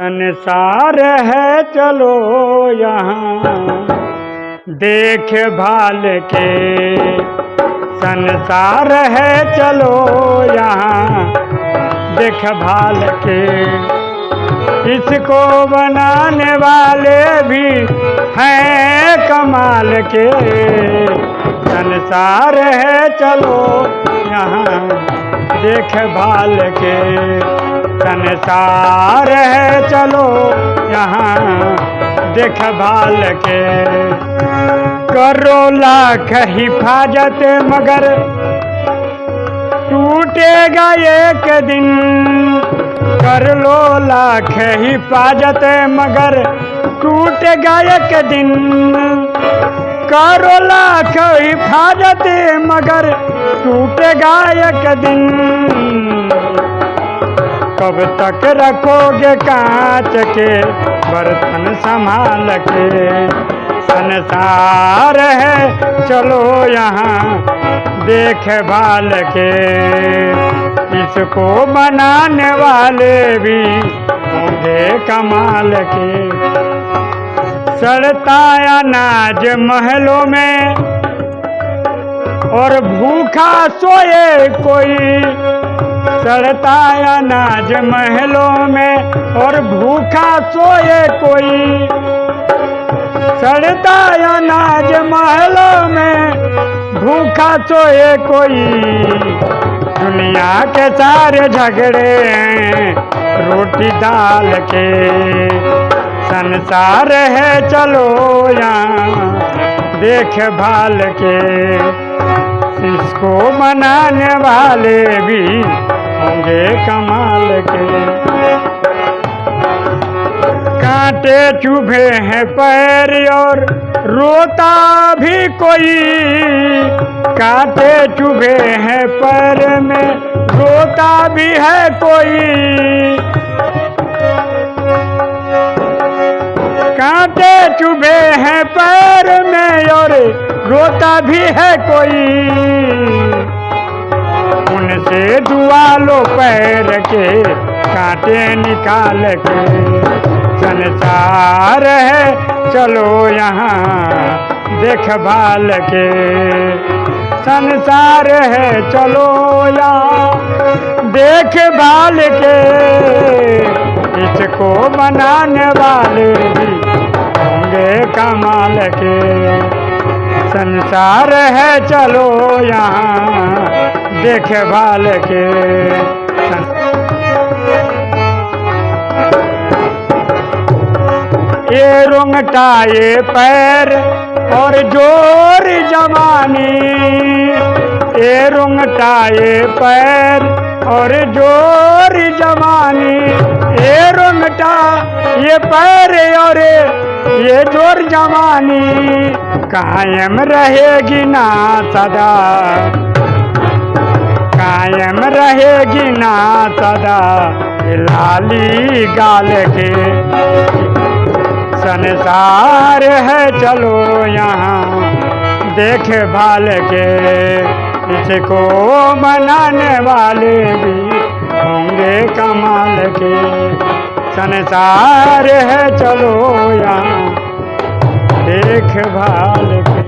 संसार है, चलो यहाँ। देख भाल के संसार है, चलो यहाँ। देख भाल के इसको बनाने वाले भी हैं कमाल के। संसार है, चलो यहाँ। देख भाल के संसार है, चलो यहाँ देखभाल के। करो लाख हिफाजत, मगर टूटेगा एक दिन। कर लो लाख हिफाजत, मगर टूटेगा एक दिन। करो लाख हिफाजत, मगर टूटेगा एक दिन। कब तक रखोगे कांच के बर्तन संभाल के। संसार है, चलो यहाँ, देख भाल के। इसको बनाने वाले भी होंगे कमाल के। सड़ता अनाज महलों में और भूखा सोए कोई, सड़ता अनाज महलों में, और भूखा सोए कोई, सड़ता अनाज महलों में, भूखा सोए कोई। दुनिया के सारे झगड़े हैं, रोटी दाल के। संसार है चलो यहाँ देख भाल के। इसको मनाने वाले भी होंगे कमाल के। कांटे चुभे हैं पैर और रोता भी कोई। कांटे चुभे हैं पैर में, रोता भी है कोई। कांटे चुभे हैं पैर में और रोता भी है कोई। उनसे दुआ लो पैर के, कांटे निकाल के। संसार है, चलो यहाँ देखभाल के। संसार है, चलो यहाँ देखभाल के। इसको बनाने वाले भी होंगे कमाल के। संसार है, चलो यहाँ। देख भाल के ये रोंगटा ये पैर और ज़ोर जवानी। ये रोंगटा ये पैर और ज़ोर जवानी। ये रोंगटा, ये पैर और ये ज़ोर जवानी कायम रहेगी ना सदा। कायम रहेगी ना सदा लाली गाल के। संसार है, चलो यहाँ, देख भाल के। इसको बनाने वाले भी होंगे कमाल के। संसार है चलो यहाँ। देख भाल